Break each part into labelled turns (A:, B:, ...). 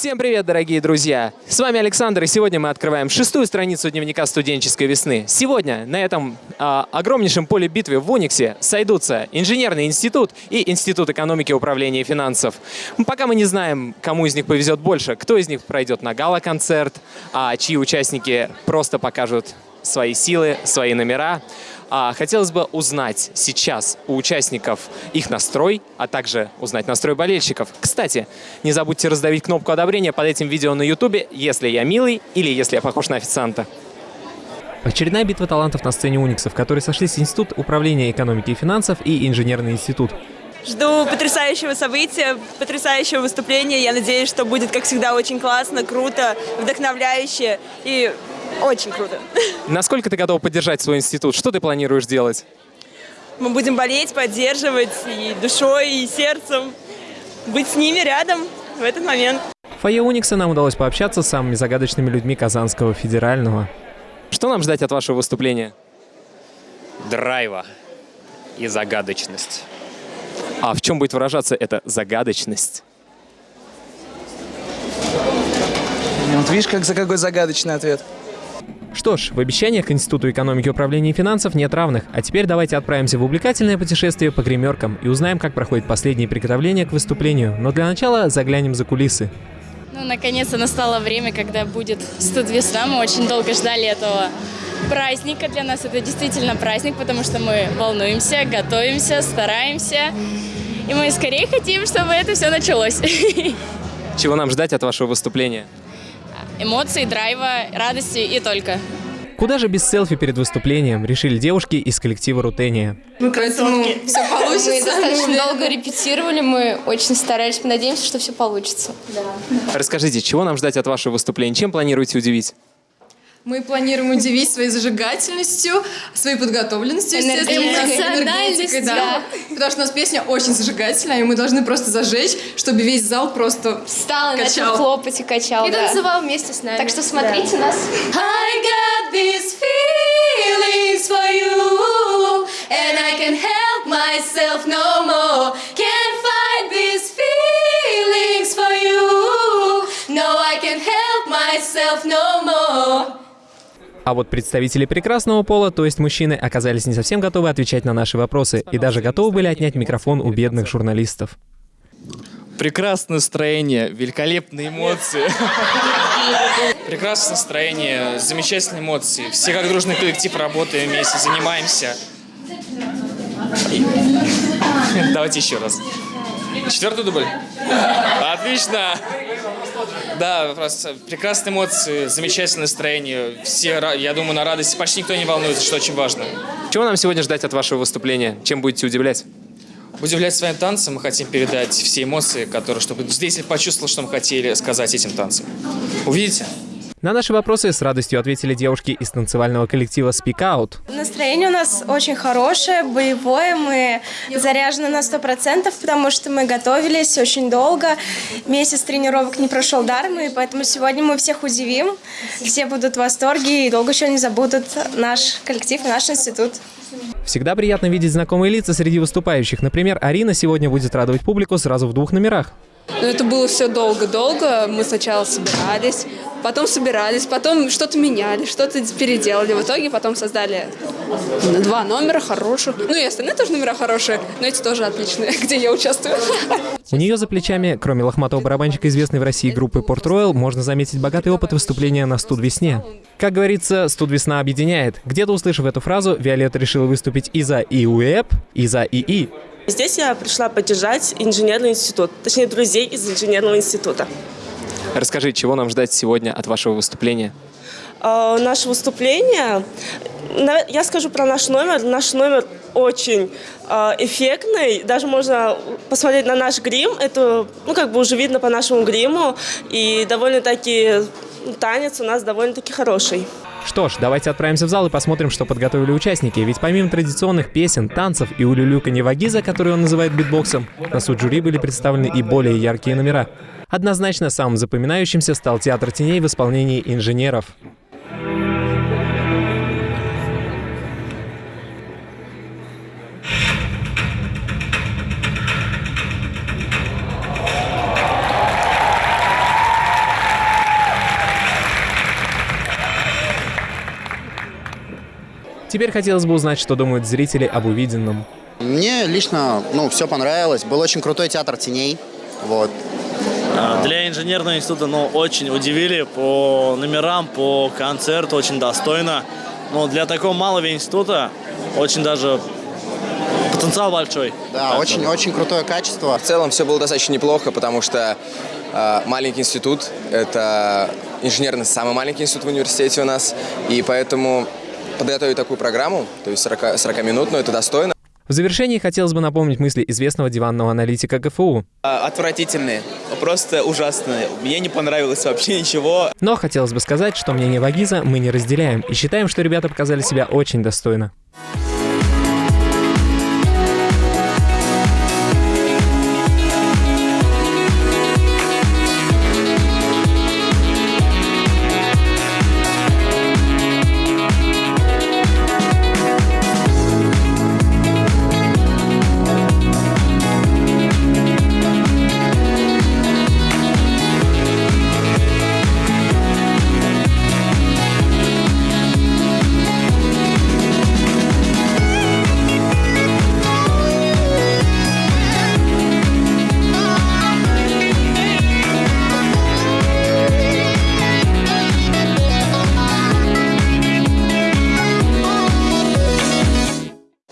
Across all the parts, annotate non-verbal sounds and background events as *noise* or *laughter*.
A: Всем привет, дорогие друзья! С вами Александр, и сегодня мы открываем шестую страницу дневника студенческой весны. Сегодня на этом а, огромнейшем поле битвы в Униксе сойдутся Инженерный институт и Институт экономики, управления и финансов. Пока мы не знаем, кому из них повезет больше, кто из них пройдет на гала-концерт, а чьи участники просто покажут свои силы, свои номера. А, хотелось бы узнать сейчас у участников их настрой, а также узнать настрой болельщиков. Кстати, не забудьте раздавить кнопку одобрения под этим видео на ютубе, если я милый или если я похож на официанта. Очередная битва талантов на сцене Уникса, в которой сошлись Институт управления экономики и финансов и Инженерный институт.
B: Жду потрясающего события, потрясающего выступления. Я надеюсь, что будет, как всегда, очень классно, круто, вдохновляюще и очень круто.
A: Насколько ты готов поддержать свой институт? Что ты планируешь делать?
B: Мы будем болеть, поддерживать и душой, и сердцем, быть с ними рядом в этот момент.
A: В фойе Уникса нам удалось пообщаться с самыми загадочными людьми Казанского федерального. Что нам ждать от вашего выступления?
C: драйва и загадочность.
A: А в чем будет выражаться эта загадочность?
D: Вот видишь, как за какой загадочный ответ.
A: Что ж, в обещаниях к Институту экономики, управления и финансов нет равных. А теперь давайте отправимся в увлекательное путешествие по гримеркам и узнаем, как проходят последние приготовления к выступлению. Но для начала заглянем за кулисы.
E: Ну, наконец-то настало время, когда будет студ весна. Мы очень долго ждали этого праздника. Для нас это действительно праздник, потому что мы волнуемся, готовимся, стараемся. И мы скорее хотим, чтобы это все началось. *laughs*
A: Чего нам ждать от вашего выступления?
E: Эмоций, драйва, радости и только.
A: Куда же без селфи перед выступлением, решили девушки из коллектива Рутения.
F: Поэтому все получится.
G: Мы достаточно долго репетировали, мы очень старались, мы надеемся, что все получится.
A: Расскажите, чего нам ждать от вашего выступления? Чем планируете удивить?
F: Мы планируем удивить своей зажигательностью, своей подготовленностью, естественно, энергетикой, да. Потому что у нас песня очень зажигательная, и мы должны просто зажечь, чтобы весь зал просто
G: Встал и
F: Качал.
G: начал хлопать и качал,
H: И
G: да.
H: танцевал вместе с нами.
G: Так что смотрите нас.
H: I got these feelings for you And I can't help myself no more Can't fight these feelings for you No, I can't help myself no more
A: А вот представители прекрасного пола, то есть мужчины, оказались не совсем готовы отвечать на наши вопросы и даже готовы были отнять микрофон у бедных журналистов.
C: Прекрасное настроение, великолепные эмоции. Прекрасное настроение, замечательные эмоции. Все как дружный коллектив работаем вместе, занимаемся. Давайте еще раз. Четвертый дубль. Отлично. Да, просто прекрасные эмоции, замечательное настроение. Все, я думаю, на радости. Почти никто не волнуется, что очень важно.
A: Чего нам сегодня ждать от вашего выступления? Чем будете удивлять?
C: Удивлять своим танцем мы хотим передать все эмоции, которые, чтобы зритель почувствовал, что мы хотели сказать этим танцем. Увидите?
A: На наши вопросы с радостью ответили девушки из танцевального коллектива Speak Out.
I: Настроение у нас очень хорошее, боевое. Мы заряжены на 100%, потому что мы готовились очень долго. Месяц тренировок не прошел даром, и поэтому сегодня мы всех удивим. Все будут в восторге и долго еще не забудут наш коллектив и наш институт.
A: Всегда приятно видеть знакомые лица среди выступающих. Например, Арина сегодня будет радовать публику сразу в двух номерах.
F: Но это было все долго-долго. Мы сначала собирались, потом собирались, потом что-то меняли, что-то переделали. В итоге потом создали два номера хороших. Ну и остальные тоже номера хорошие, но эти тоже отличные, *laughs* где я участвую.
A: У нее за плечами, кроме лохматого барабанщика, известной в России группы Port Royal, можно заметить богатый опыт выступления на студ весне. Как говорится, студ весна объединяет. Где-то услышав эту фразу, Виолетта решила выступить и за ИУЭП, и за ИИ.
B: Здесь я пришла поддержать инженерный институт, точнее, друзей из инженерного института.
A: Расскажи, чего нам ждать сегодня от вашего выступления?
B: А, Наше выступление, я скажу про наш номер. Наш номер очень а, эффектный. Даже можно посмотреть на наш грим. Это, ну, как бы уже видно по нашему гриму. И довольно-таки ну, танец у нас довольно-таки хороший.
A: Что ж, давайте отправимся в зал и посмотрим, что подготовили участники. Ведь помимо традиционных песен, танцев и улюлюканья вагиза, который он называет битбоксом, на суд жюри были представлены и более яркие номера. Однозначно самым запоминающимся стал театр теней в исполнении инженеров. Теперь хотелось бы узнать, что думают зрители об увиденном.
J: Мне лично, ну, все понравилось. Был очень крутой театр теней. Вот.
K: А, Для инженерного института, ну, очень удивили по номерам, по концерту, очень достойно. Но для такого малого института очень даже потенциал большой.
J: Да,
K: Так
J: очень, очень крутое качество.
L: В целом все было достаточно неплохо, потому что э, маленький институт – это инженерный самый маленький институт в университете у нас, и поэтому подготовить такую программу, то есть 40, 40-минутную, это достойно.
A: В завершении хотелось бы напомнить мысли известного диванного аналитика ГФУ.
M: Отвратительные, просто ужасные. Мне не понравилось вообще ничего.
A: Но хотелось бы сказать, что мнение Вагиза мы не разделяем и считаем, что ребята показали себя очень достойно.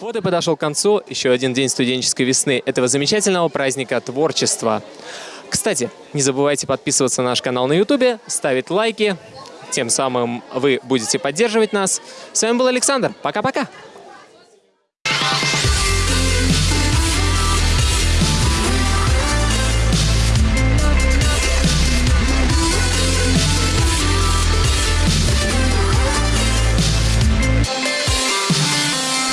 A: Вот и подошел к концу еще один день студенческой весны, этого замечательного праздника творчества. Кстати, не забывайте подписываться на наш канал на YouTube, ставить лайки, тем самым вы будете поддерживать нас. С вами был Александр. Пока-пока.